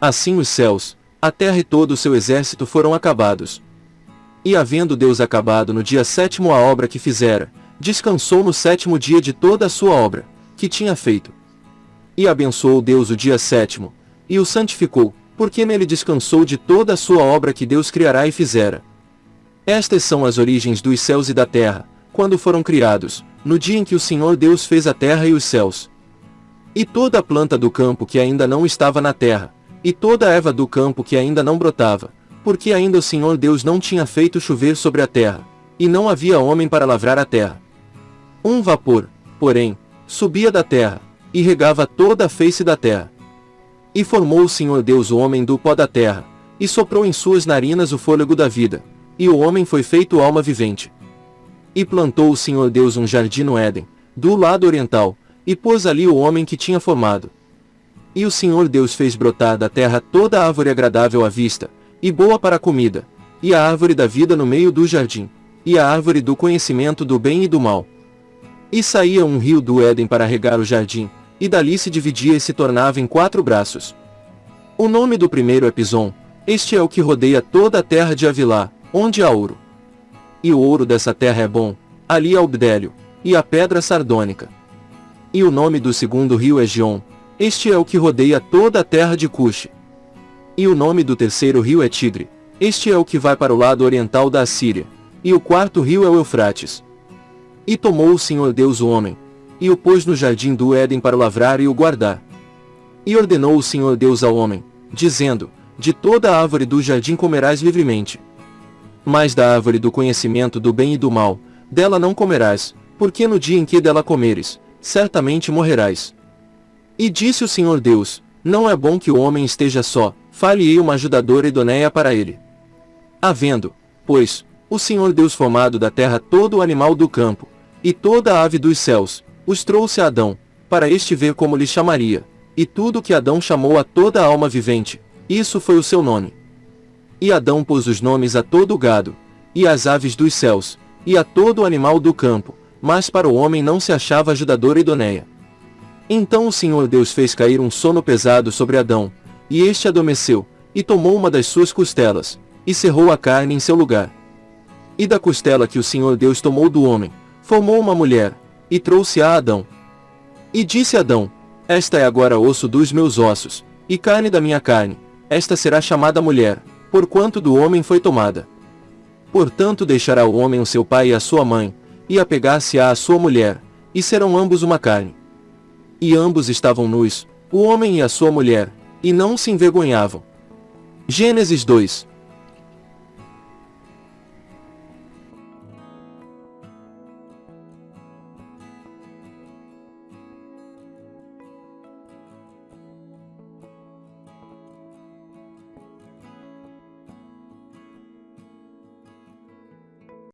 assim os céus, a terra e todo o seu exército foram acabados. E havendo Deus acabado no dia sétimo a obra que fizera, descansou no sétimo dia de toda a sua obra, que tinha feito. E abençoou Deus o dia sétimo, e o santificou, porque nele descansou de toda a sua obra que Deus criará e fizera. Estas são as origens dos céus e da terra, quando foram criados, no dia em que o Senhor Deus fez a terra e os céus. E toda a planta do campo que ainda não estava na terra, e toda a erva do campo que ainda não brotava, porque ainda o Senhor Deus não tinha feito chover sobre a terra, e não havia homem para lavrar a terra. Um vapor, porém, subia da terra, e regava toda a face da terra. E formou o Senhor Deus o homem do pó da terra, e soprou em suas narinas o fôlego da vida, e o homem foi feito alma vivente. E plantou o Senhor Deus um jardim no Éden, do lado oriental, e pôs ali o homem que tinha formado. E o Senhor Deus fez brotar da terra toda árvore agradável à vista, e boa para a comida, e a árvore da vida no meio do jardim, e a árvore do conhecimento do bem e do mal. E saía um rio do Éden para regar o jardim, e dali se dividia e se tornava em quatro braços. O nome do primeiro é Pison, este é o que rodeia toda a terra de Avilá, onde há ouro. E o ouro dessa terra é bom, ali há o bdélio, e a pedra sardônica. E o nome do segundo rio é Gion, este é o que rodeia toda a terra de Cuxi. E o nome do terceiro rio é Tigre. Este é o que vai para o lado oriental da Assíria. E o quarto rio é o Eufrates. E tomou o Senhor Deus o homem, e o pôs no jardim do Éden para o lavrar e o guardar. E ordenou o Senhor Deus ao homem, dizendo, De toda a árvore do jardim comerás livremente. Mas da árvore do conhecimento do bem e do mal, dela não comerás, porque no dia em que dela comeres, certamente morrerás. E disse o Senhor Deus, Não é bom que o homem esteja só, fale-ei uma ajudadora idoneia para ele. Havendo, pois, o Senhor Deus formado da terra todo o animal do campo, e toda a ave dos céus, os trouxe a Adão, para este ver como lhe chamaria, e tudo que Adão chamou a toda a alma vivente, isso foi o seu nome. E Adão pôs os nomes a todo o gado, e às aves dos céus, e a todo o animal do campo, mas para o homem não se achava ajudadora idoneia. Então o Senhor Deus fez cair um sono pesado sobre Adão, e este adormeceu, e tomou uma das suas costelas, e cerrou a carne em seu lugar. E da costela que o Senhor Deus tomou do homem, formou uma mulher, e trouxe a Adão. E disse Adão, Esta é agora osso dos meus ossos, e carne da minha carne, esta será chamada mulher, porquanto do homem foi tomada. Portanto deixará o homem o seu pai e a sua mãe, e apegar-se-á à sua mulher, e serão ambos uma carne. E ambos estavam nus, o homem e a sua mulher, e não se envergonhavam. Gênesis 2,